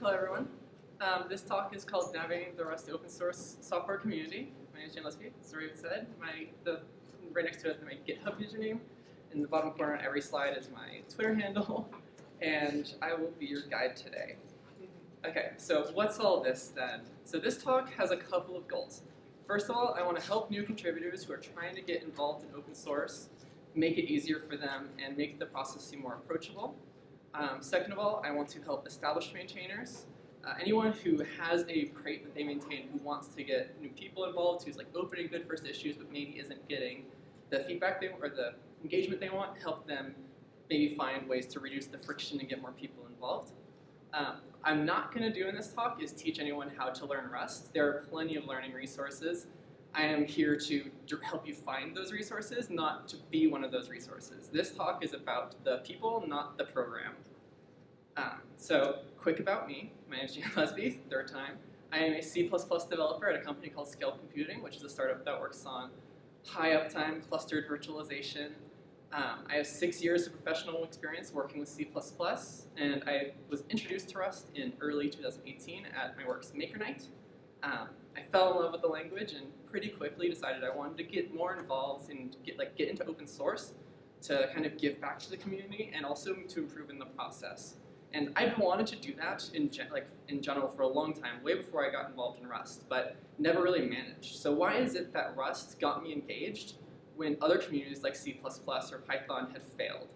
Hello everyone. Um, this talk is called Navigating the Rust Open Source Software Community. My name is Jane Lusby, as Raven said. My, the, right next to it is my GitHub username. In the bottom corner on every slide is my Twitter handle. And I will be your guide today. Okay, so what's all this then? So this talk has a couple of goals. First of all, I want to help new contributors who are trying to get involved in open source, make it easier for them, and make the process seem more approachable. Um, second of all, I want to help established maintainers, uh, anyone who has a crate that they maintain who wants to get new people involved, who's like opening good first issues but maybe isn't getting the feedback they or the engagement they want, help them maybe find ways to reduce the friction and get more people involved. Um, I'm not going to do in this talk is teach anyone how to learn Rust. There are plenty of learning resources. I am here to help you find those resources, not to be one of those resources. This talk is about the people, not the program. Um, so, quick about me. My name is Jane Lusby, third time. I am a C++ developer at a company called Scale Computing, which is a startup that works on high uptime clustered virtualization. Um, I have six years of professional experience working with C++, and I was introduced to Rust in early 2018 at my works Maker Night. Um, I fell in love with the language and pretty quickly decided I wanted to get more involved and get like get into open source to kind of give back to the community and also to improve in the process. And I've wanted to do that in like in general for a long time, way before I got involved in Rust, but never really managed. So why is it that Rust got me engaged when other communities like C++ or Python had failed?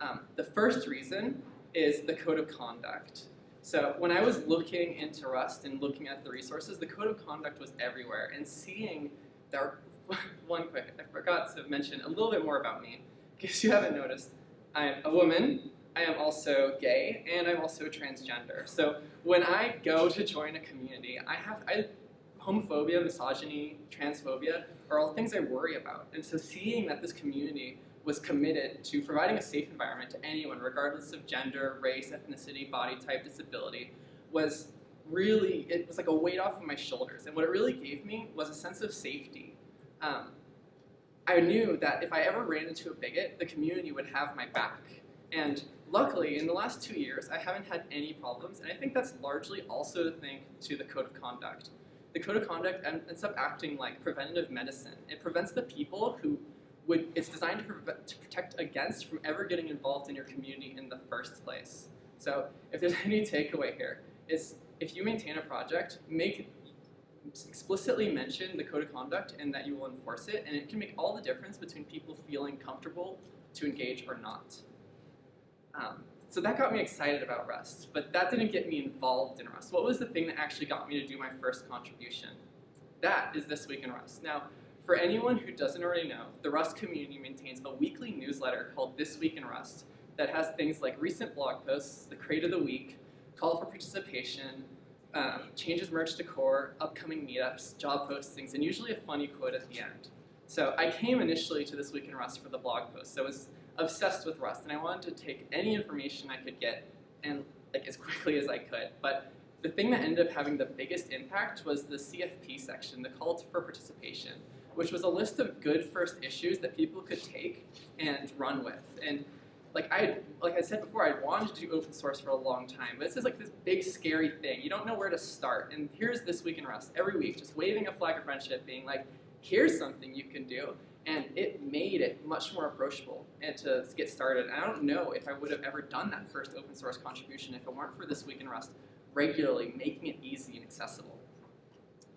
Um, the first reason is the code of conduct. So when I was looking into Rust and looking at the resources, the code of conduct was everywhere, and seeing there, one quick, I forgot to mention a little bit more about me, in case you haven't noticed. I'm a woman, I am also gay, and I'm also transgender. So when I go to join a community, I have I, homophobia, misogyny, transphobia are all things I worry about. And so seeing that this community was committed to providing a safe environment to anyone, regardless of gender, race, ethnicity, body type, disability, was really, it was like a weight off of my shoulders. And what it really gave me was a sense of safety. Um, I knew that if I ever ran into a bigot, the community would have my back. And luckily, in the last two years, I haven't had any problems, and I think that's largely also to thank to the code of conduct. The code of conduct ends up acting like preventative medicine. It prevents the people who would, it's designed to, to protect against from ever getting involved in your community in the first place. So if there's any takeaway here, is if you maintain a project, make explicitly mention the code of conduct and that you will enforce it, and it can make all the difference between people feeling comfortable to engage or not. Um, so that got me excited about Rust, but that didn't get me involved in Rust. What was the thing that actually got me to do my first contribution? That is This Week in Rust. Now, for anyone who doesn't already know, the Rust community maintains a weekly newsletter called This Week in Rust that has things like recent blog posts, the crate of the week, call for participation, um, changes merged to core, upcoming meetups, job postings, and usually a funny quote at the end. So I came initially to This Week in Rust for the blog post. So it was obsessed with Rust, and I wanted to take any information I could get and like as quickly as I could. But the thing that ended up having the biggest impact was the CFP section, the call for participation, which was a list of good first issues that people could take and run with. And like I like I said before, I wanted to do open source for a long time, but this is like this big scary thing. You don't know where to start. And here's this week in Rust every week, just waving a flag of friendship, being like, here's something you can do and it made it much more approachable and to get started. And I don't know if I would have ever done that first open source contribution if it weren't for This Week in Rust regularly making it easy and accessible.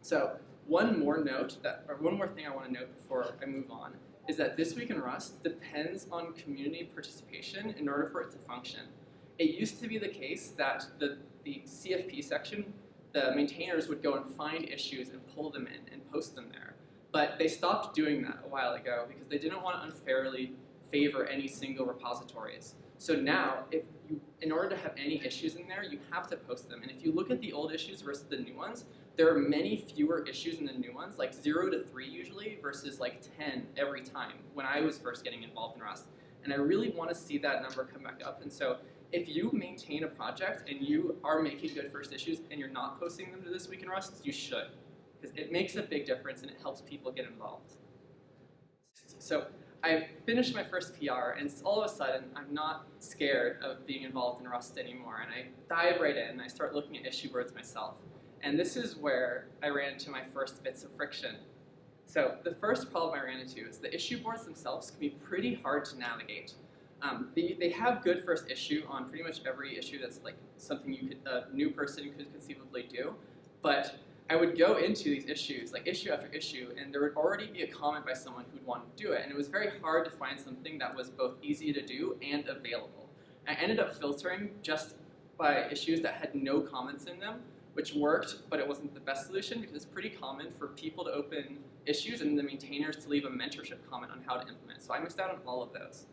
So one more note, that, or one more thing I want to note before I move on, is that This Week in Rust depends on community participation in order for it to function. It used to be the case that the, the CFP section, the maintainers would go and find issues and pull them in and post them there. But they stopped doing that a while ago because they didn't want to unfairly favor any single repositories. So now, if you, in order to have any issues in there, you have to post them. And if you look at the old issues versus the new ones, there are many fewer issues in the new ones, like zero to three usually, versus like 10 every time when I was first getting involved in Rust. And I really want to see that number come back up. And so if you maintain a project and you are making good first issues and you're not posting them to This Week in Rust, you should because it makes a big difference and it helps people get involved. So I finished my first PR, and all of a sudden, I'm not scared of being involved in Rust anymore, and I dive right in, and I start looking at issue boards myself. And this is where I ran into my first bits of friction. So the first problem I ran into is the issue boards themselves can be pretty hard to navigate. Um, they, they have good first issue on pretty much every issue that's like something you could, a new person could conceivably do, but I would go into these issues, like issue after issue, and there would already be a comment by someone who'd want to do it, and it was very hard to find something that was both easy to do and available. I ended up filtering just by issues that had no comments in them, which worked, but it wasn't the best solution because it's pretty common for people to open issues and the maintainers to leave a mentorship comment on how to implement. So I missed out on all of those.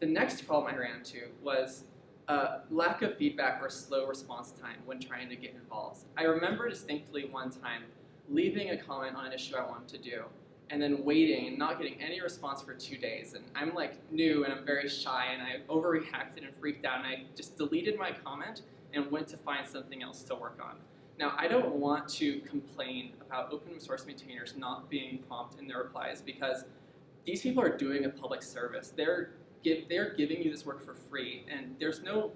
The next problem I ran into was uh, lack of feedback or slow response time when trying to get involved. I remember distinctly one time leaving a comment on an issue I wanted to do and then waiting and not getting any response for two days. And I'm like new and I'm very shy and I overreacted and freaked out and I just deleted my comment and went to find something else to work on. Now, I don't want to complain about open source maintainers not being prompt in their replies because these people are doing a public service. They're give, they're giving you this work for free, and there's no,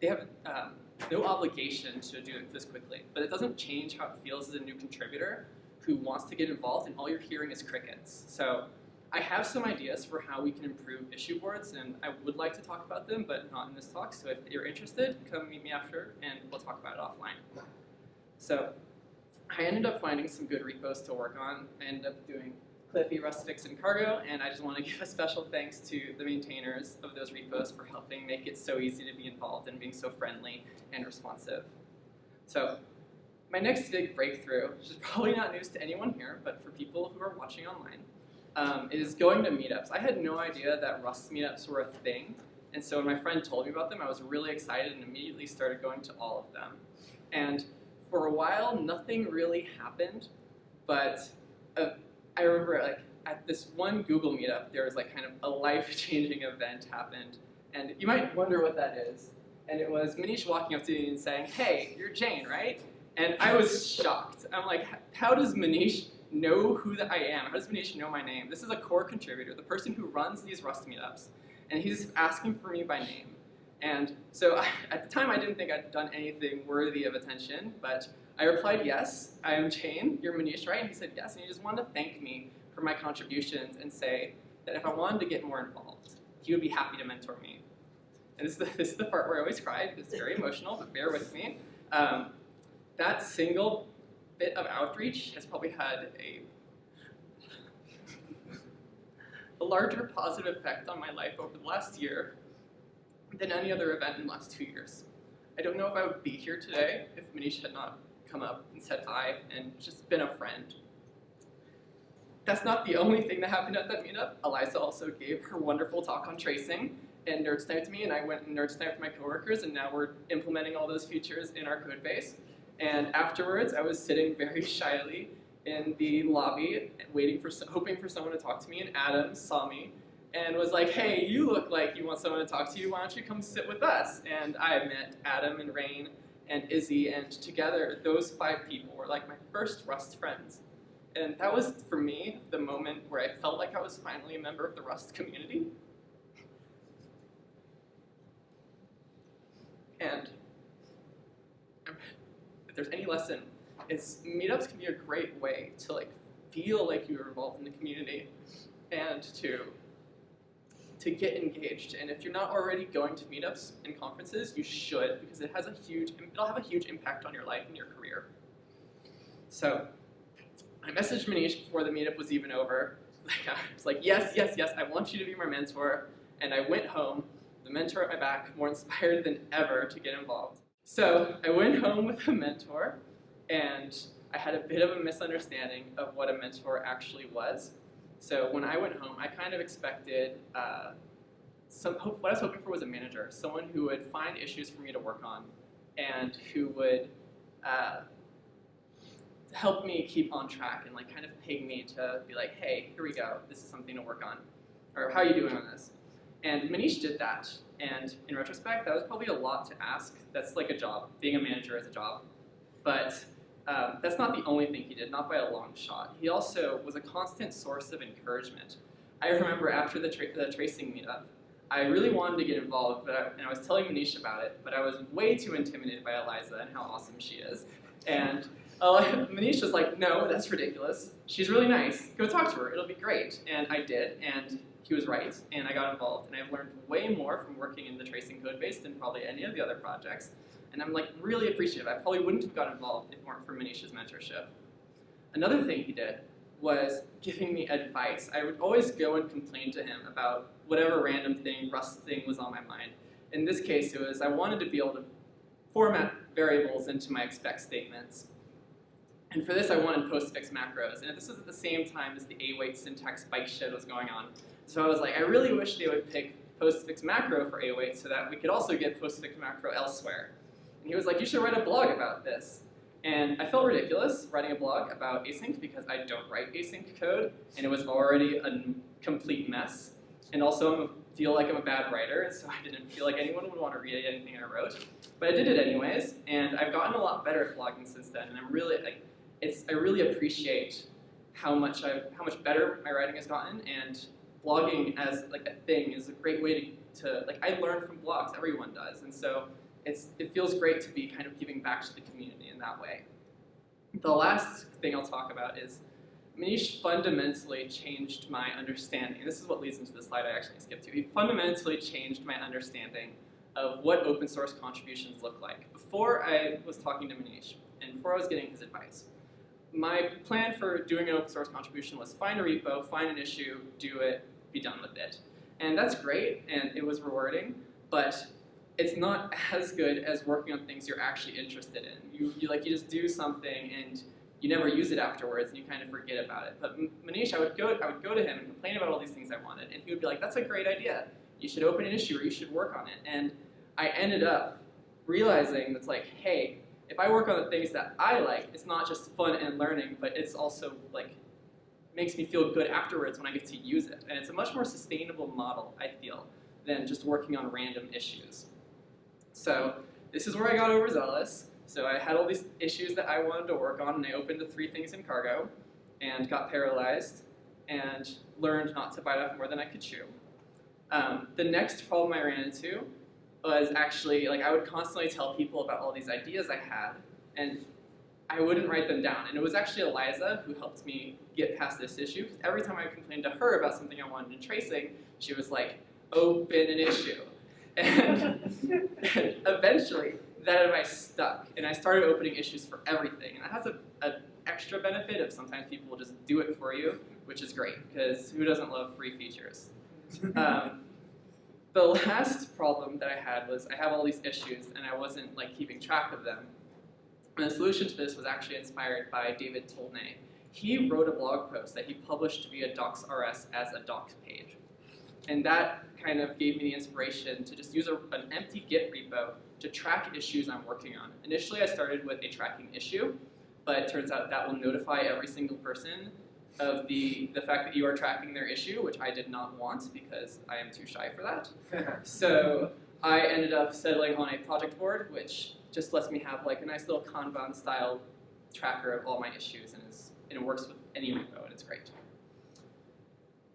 they have um, no obligation to do it this quickly. But it doesn't change how it feels as a new contributor who wants to get involved, and all you're hearing is crickets. So I have some ideas for how we can improve issue boards, and I would like to talk about them, but not in this talk. So if you're interested, come meet me after, and we'll talk about it offline. So I ended up finding some good repos to work on. I ended up doing Clippy, Rustfix, and Cargo, and I just want to give a special thanks to the maintainers of those repos for helping make it so easy to be involved and being so friendly and responsive. So my next big breakthrough, which is probably not news to anyone here, but for people who are watching online, um, is going to meetups. I had no idea that Rust meetups were a thing, and so when my friend told me about them, I was really excited and immediately started going to all of them. And for a while, nothing really happened, but uh, I remember like at this one Google meetup, there was like kind of a life-changing event happened, and you might wonder what that is. And it was Manish walking up to me and saying, "Hey, you're Jane, right?" And I was shocked. I'm like, "How does Manish know who that I am? How does Manish know my name? This is a core contributor, the person who runs these Rust meetups, and he's asking for me by name." And so I, at the time, I didn't think I'd done anything worthy of attention, but I replied, yes, I am Jane, you're Manish, right? And he said, yes, and he just wanted to thank me for my contributions and say that if I wanted to get more involved, he would be happy to mentor me. And this is the, this is the part where I always cry, it's very emotional, but bear with me. Um, that single bit of outreach has probably had a, a larger positive effect on my life over the last year than any other event in the last two years. I don't know if I would be here today if Manish had not come up and said hi and just been a friend. That's not the only thing that happened at that meetup. Eliza also gave her wonderful talk on tracing and nerd sniped me and I went and nerd sniped my coworkers and now we're implementing all those features in our code base. And afterwards, I was sitting very shyly in the lobby waiting for, hoping for someone to talk to me and Adam saw me and was like, hey, you look like you want someone to talk to you, why don't you come sit with us? And I met Adam and Rain and Izzy, and together, those five people were like my first Rust friends. And that was, for me, the moment where I felt like I was finally a member of the Rust community. And there's any lesson, it's meetups can be a great way to like feel like you're involved in the community and to to get engaged. And if you're not already going to meetups and conferences, you should because it has a huge, it'll have a huge impact on your life and your career. So I messaged Manish before the meetup was even over. I was like, yes, yes, yes, I want you to be my mentor. And I went home, the mentor at my back, more inspired than ever to get involved. So I went home with a mentor, and I had a bit of a misunderstanding of what a mentor actually was. So when I went home, I kind of expected, uh, some, what I was hoping for was a manager, someone who would find issues for me to work on and who would uh, help me keep on track and like kind of ping me to be like, hey, here we go, this is something to work on, or how are you doing on this? And Manish did that, and in retrospect, that was probably a lot to ask. That's like a job. Being a manager is a job. But um, that's not the only thing he did, not by a long shot. He also was a constant source of encouragement. I remember after the, tra the tracing meetup, I really wanted to get involved, but I, and I was telling Manish about it, but I was way too intimidated by Eliza and how awesome she is. And uh, Manish was like, no, that's ridiculous. She's really nice. Go talk to her. It'll be great. And I did, and he was right, and I got involved. And I've learned way more from working in the tracing code base than probably any of the other projects. And I'm like really appreciative. I probably wouldn't have got involved if it weren't for Manish's mentorship. Another thing he did was giving me advice. I would always go and complain to him about whatever random thing, Rust thing was on my mind. In this case, it was I wanted to be able to format variables into my expect statements. And for this, I wanted postfix macros. And this was at the same time as the await syntax bikeshed was going on. So I was like, I really wish they would pick postfix macro for await oh so that we could also get postfix macro elsewhere. And he was like, you should write a blog about this. And I felt ridiculous writing a blog about async because I don't write async code, and it was already a complete mess. And also, I feel like I'm a bad writer, so I didn't feel like anyone would want to read anything I wrote. But I did it anyways, and I've gotten a lot better at blogging since then. And I'm really, like, it's I really appreciate how much I how much better my writing has gotten, and blogging as like a thing is a great way to, to like I learn from blogs. Everyone does, and so it's, it feels great to be kind of giving back to the community in that way. The last thing I'll talk about is Manish fundamentally changed my understanding. This is what leads into the slide I actually skipped to. He fundamentally changed my understanding of what open source contributions look like. Before I was talking to Manish, and before I was getting his advice, my plan for doing an open source contribution was find a repo, find an issue, do it, be done with it. And that's great, and it was rewarding, but it's not as good as working on things you're actually interested in. You, you like you just do something and you never use it afterwards and you kind of forget about it. But Manish, I would go I would go to him and complain about all these things I wanted, and he would be like, "That's a great idea. You should open an issue or you should work on it." And I ended up realizing that's like, hey, if I work on the things that I like, it's not just fun and learning, but it's also like makes me feel good afterwards when I get to use it. And it's a much more sustainable model, I feel, than just working on random issues. So this is where I got overzealous. So I had all these issues that I wanted to work on, and I opened the three things in cargo, and got paralyzed, and learned not to bite off more than I could chew. Um, the next problem I ran into was actually, like, I would constantly tell people about all these ideas I had, and I wouldn't write them down. And it was actually Eliza who helped me get past this issue, because every time I complained to her about something I wanted in tracing, she was like, open an issue. And, and eventually, that advice stuck, and I started opening issues for everything. And that has an extra benefit of sometimes people will just do it for you, which is great, because who doesn't love free features? Um, the last problem that I had was I have all these issues, and I wasn't like keeping track of them. And the solution to this was actually inspired by David Tolnay. He wrote a blog post that he published via docs.rs as a docs page. And that kind of gave me the inspiration to just use a, an empty Git repo to track issues I'm working on. Initially, I started with a tracking issue, but it turns out that will notify every single person of the, the fact that you are tracking their issue, which I did not want because I am too shy for that. so I ended up settling on a project board, which just lets me have like a nice little Kanban style tracker of all my issues, and, and it works with any repo, and it's great.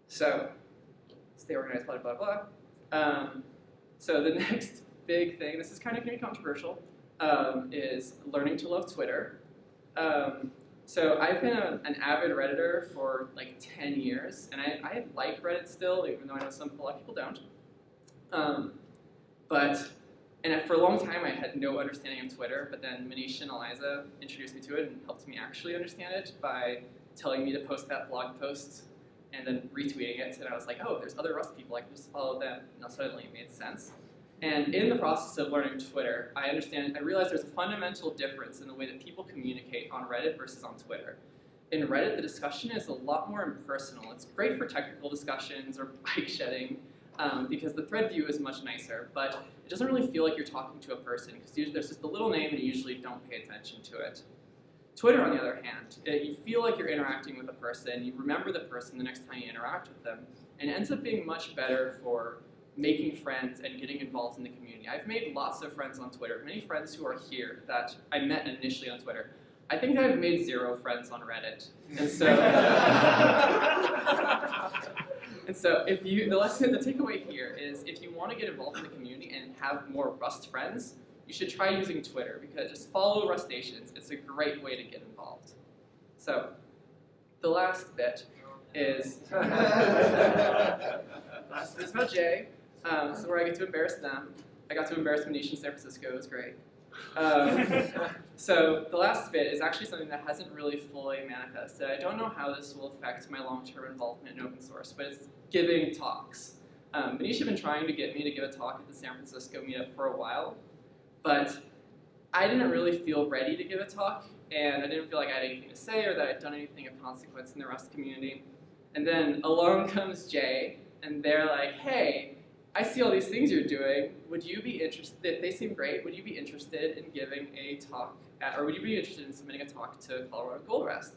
So stay organized, blah, blah, blah. Um, so the next big thing, this is kind of going to be controversial, um, is learning to love Twitter. Um, so I've been a, an avid Redditor for like 10 years, and I, I like Reddit still, even though I know some a lot of people don't. Um, but, and for a long time I had no understanding of Twitter, but then Manish and Eliza introduced me to it and helped me actually understand it by telling me to post that blog post and then retweeting it, and I was like, oh, there's other Rust people, I can just follow them. And suddenly it made sense. And in the process of learning Twitter, I understand, I realized there's a fundamental difference in the way that people communicate on Reddit versus on Twitter. In Reddit, the discussion is a lot more impersonal. It's great for technical discussions or bike shedding um, because the thread view is much nicer, but it doesn't really feel like you're talking to a person because there's just a little name and you usually don't pay attention to it. Twitter, on the other hand, it, you feel like you're interacting with a person, you remember the person the next time you interact with them, and it ends up being much better for making friends and getting involved in the community. I've made lots of friends on Twitter, many friends who are here that I met initially on Twitter. I think I've made zero friends on Reddit, and so And so if you, the lesson, the takeaway here is if you want to get involved in the community and have more Rust friends, you should try using Twitter because just follow Rustaceans. It's a great way to get involved. So the last bit is last bit is about Jay. Um, so where I get to embarrass them. I got to embarrass Manish in San Francisco. It was great. Um, so the last bit is actually something that hasn't really fully manifested. I don't know how this will affect my long-term involvement in open source, but it's giving talks. Um, Manish had been trying to get me to give a talk at the San Francisco meetup for a while, but I didn't really feel ready to give a talk, and I didn't feel like I had anything to say or that I'd done anything of consequence in the Rust community. And then along comes Jay, and they're like, hey, I see all these things you're doing. Would you be interested, they seem great, would you be interested in giving a talk, at, or would you be interested in submitting a talk to Colorado Gold Rust?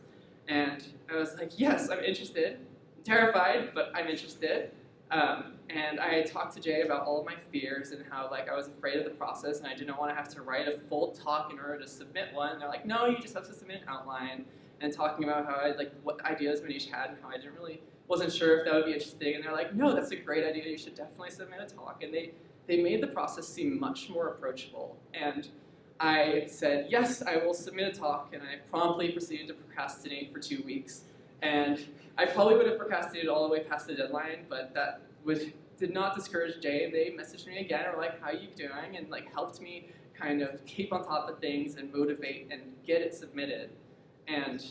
And I was like, yes, I'm interested. I'm terrified, but I'm interested. Um, and I talked to Jay about all of my fears and how like I was afraid of the process and I didn't want to have to write a full talk in order to submit one. And they're like, no, you just have to submit an outline. And talking about how I like what ideas Manish had and how I didn't really wasn't sure if that would be interesting, and they're like, no, that's a great idea, you should definitely submit a talk. And they, they made the process seem much more approachable. And I said, yes, I will submit a talk, and I promptly proceeded to procrastinate for two weeks. And I probably would have procrastinated all the way past the deadline, but that would, did not discourage Jay. They messaged me again and were like, how are you doing? And like helped me kind of keep on top of things and motivate and get it submitted. And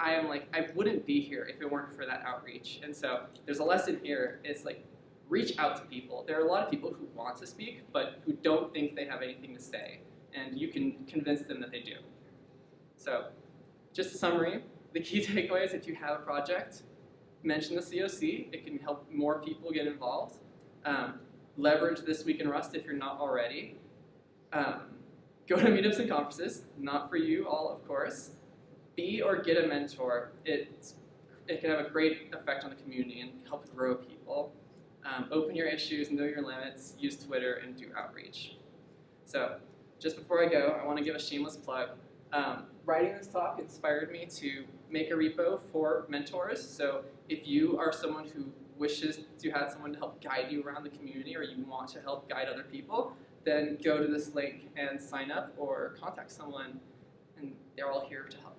I am like, I wouldn't be here if it weren't for that outreach. And so there's a lesson here. It's like, reach out to people. There are a lot of people who want to speak, but who don't think they have anything to say. And you can convince them that they do. So just a summary, the key takeaways, if you have a project, mention the COC. It can help more people get involved. Um, leverage This Week in Rust if you're not already. Um, go to meetups and conferences, not for you all, of course be or get a mentor. It, it can have a great effect on the community and help grow people. Um, open your issues, know your limits, use Twitter, and do outreach. So, just before I go, I want to give a shameless plug. Um, writing this talk inspired me to make a repo for mentors. So, if you are someone who wishes to have someone to help guide you around the community or you want to help guide other people, then go to this link and sign up or contact someone, and they're all here to help.